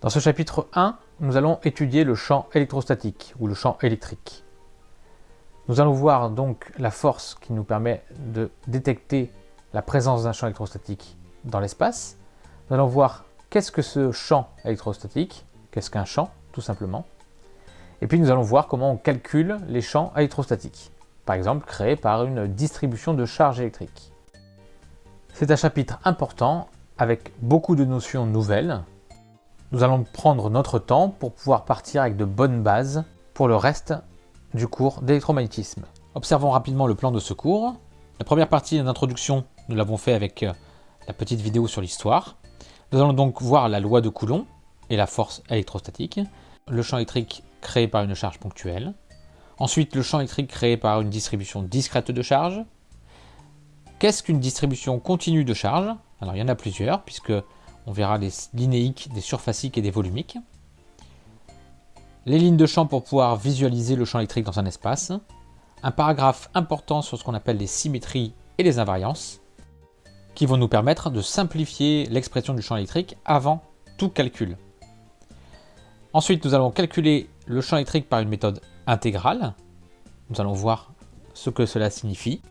Dans ce chapitre 1, nous allons étudier le champ électrostatique ou le champ électrique. Nous allons voir donc la force qui nous permet de détecter la présence d'un champ électrostatique dans l'espace. Nous allons voir qu'est-ce que ce champ électrostatique, qu'est-ce qu'un champ tout simplement. Et puis nous allons voir comment on calcule les champs électrostatiques, par exemple créés par une distribution de charges électriques. C'est un chapitre important avec beaucoup de notions nouvelles nous allons prendre notre temps pour pouvoir partir avec de bonnes bases pour le reste du cours d'électromagnétisme. Observons rapidement le plan de ce cours. La première partie d'introduction, nous l'avons fait avec euh, la petite vidéo sur l'histoire. Nous allons donc voir la loi de Coulomb et la force électrostatique, le champ électrique créé par une charge ponctuelle, ensuite le champ électrique créé par une distribution discrète de charge. Qu'est-ce qu'une distribution continue de charge? Alors il y en a plusieurs, puisque on verra les linéiques, des surfaciques et des volumiques. Les lignes de champ pour pouvoir visualiser le champ électrique dans un espace. Un paragraphe important sur ce qu'on appelle les symétries et les invariances, qui vont nous permettre de simplifier l'expression du champ électrique avant tout calcul. Ensuite, nous allons calculer le champ électrique par une méthode intégrale. Nous allons voir ce que cela signifie.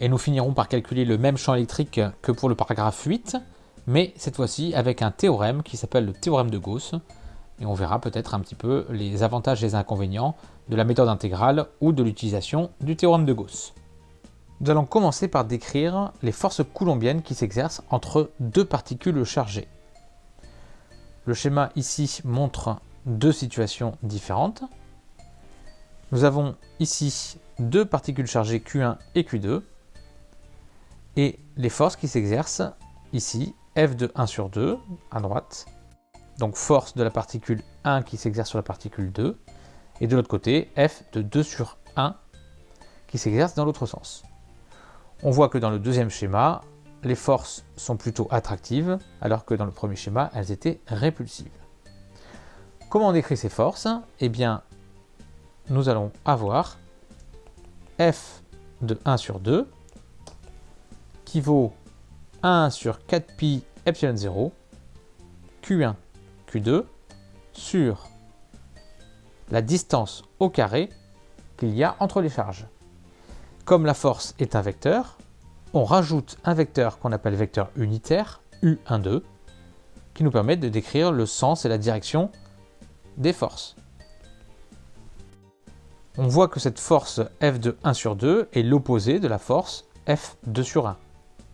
Et nous finirons par calculer le même champ électrique que pour le paragraphe 8, mais cette fois-ci avec un théorème qui s'appelle le théorème de Gauss, et on verra peut-être un petit peu les avantages et les inconvénients de la méthode intégrale ou de l'utilisation du théorème de Gauss. Nous allons commencer par décrire les forces coulombiennes qui s'exercent entre deux particules chargées. Le schéma ici montre deux situations différentes. Nous avons ici deux particules chargées Q1 et Q2, et les forces qui s'exercent ici F de 1 sur 2 à droite, donc force de la particule 1 qui s'exerce sur la particule 2, et de l'autre côté, F de 2 sur 1 qui s'exerce dans l'autre sens. On voit que dans le deuxième schéma, les forces sont plutôt attractives, alors que dans le premier schéma, elles étaient répulsives. Comment on décrit ces forces? Eh bien, nous allons avoir F de 1 sur 2 qui vaut 1 sur 4pi epsilon 0, Q1, Q2, sur la distance au carré qu'il y a entre les charges. Comme la force est un vecteur, on rajoute un vecteur qu'on appelle vecteur unitaire, U12, qui nous permet de décrire le sens et la direction des forces. On voit que cette force F de 1 sur 2 est l'opposé de la force F2 sur 1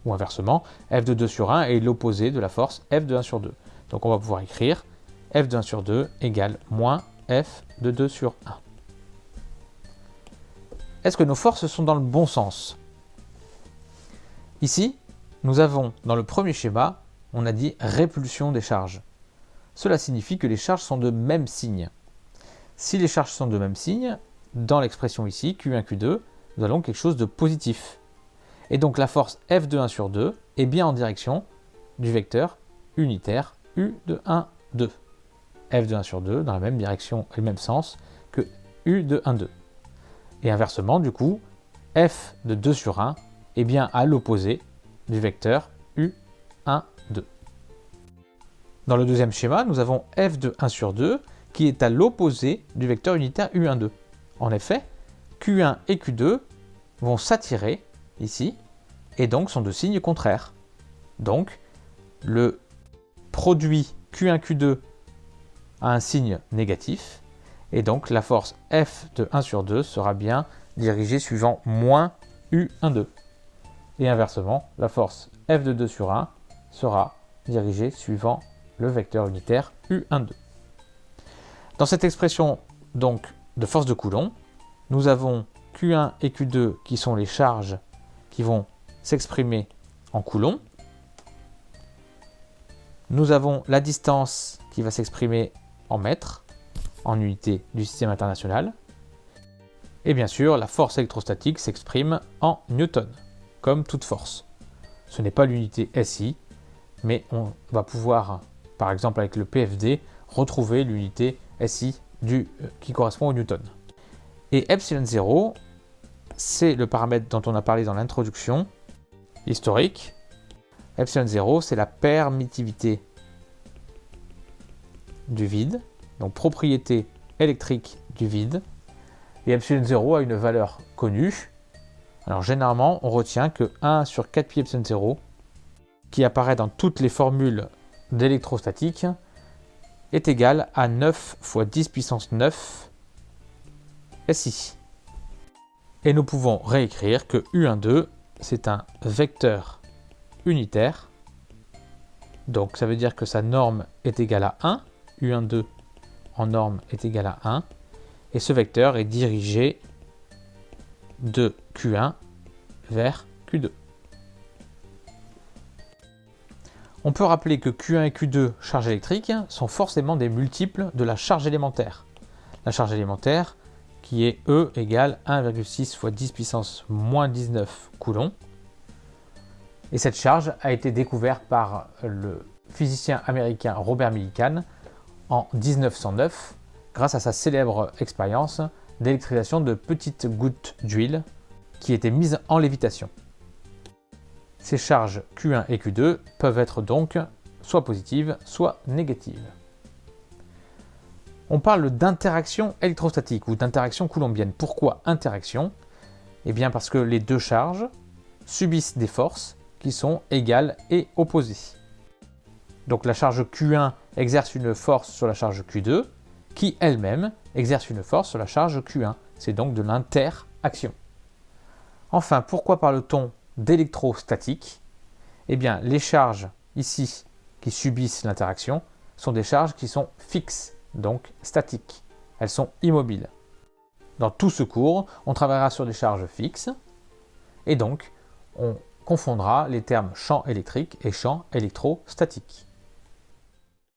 ou inversement, f de 2 sur 1 est l'opposé de la force f de 1 sur 2. Donc on va pouvoir écrire f de 1 sur 2 égale moins f de 2 sur 1. Est-ce que nos forces sont dans le bon sens? Ici, nous avons dans le premier schéma, on a dit répulsion des charges. Cela signifie que les charges sont de même signe. Si les charges sont de même signe, dans l'expression ici, Q1, Q2, nous avons quelque chose de positif. Et donc la force F de 1 sur 2 est bien en direction du vecteur unitaire U de 1, 2. F de 1 sur 2 dans la même direction et le même sens que U de 1, 2. Et inversement, du coup, F de 2 sur 1 est bien à l'opposé du vecteur U, 1, 2. Dans le deuxième schéma, nous avons F de 1 sur 2 qui est à l'opposé du vecteur unitaire U1, 2. En effet, Q1 et Q2 vont s'attirer ici, et donc sont de signes contraires. Donc, le produit Q1-Q2 a un signe négatif, et donc la force F de 1 sur 2 sera bien dirigée suivant moins U12. Et inversement, la force F de 2 sur 1 sera dirigée suivant le vecteur unitaire U12. Dans cette expression de force de Coulomb, nous avons Q1 et Q2 qui sont les charges vont s'exprimer en coulombs. Nous avons la distance qui va s'exprimer en mètres, en unité du système international. Et bien sûr, la force électrostatique s'exprime en newton, comme toute force. Ce n'est pas l'unité SI, mais on va pouvoir, par exemple avec le PFD, retrouver l'unité SI du, euh, qui correspond au newton. Et epsilon 0, c'est le paramètre dont on a parlé dans l'introduction historique. Epsilon 0, c'est la permittivité du vide, donc propriété électrique du vide, et epsilon 0 a une valeur connue. Alors généralement, on retient que 1 sur 4 pi epsilon 0, qui apparaît dans toutes les formules d'électrostatique, est égal à 9 fois 10 puissance 9 SI. Et nous pouvons réécrire que U12, c'est un vecteur unitaire. Donc ça veut dire que sa norme est égale à 1. U12 en norme est égal à 1. Et ce vecteur est dirigé de Q1 vers Q2. On peut rappeler que Q1 et Q2 charges électriques sont forcément des multiples de la charge élémentaire. La charge élémentaire qui est E égale 1,6 fois 10 puissance moins 19 coulombs. Et cette charge a été découverte par le physicien américain Robert Millikan en 1909 grâce à sa célèbre expérience d'électrisation de petites gouttes d'huile qui étaient mises en lévitation. Ces charges Q1 et Q2 peuvent être donc soit positives, soit négatives. On parle d'interaction électrostatique ou d'interaction coulombienne. Pourquoi interaction? Eh bien parce que les deux charges subissent des forces qui sont égales et opposées. Donc la charge Q1 exerce une force sur la charge Q2, qui elle-même exerce une force sur la charge Q1. C'est donc de l'interaction. Enfin, pourquoi parle-t-on d'électrostatique? Eh bien, les charges ici qui subissent l'interaction sont des charges qui sont fixes, donc statiques. Elles sont immobiles. Dans tout ce cours, on travaillera sur des charges fixes et donc on confondra les termes champ électrique et champ électrostatique.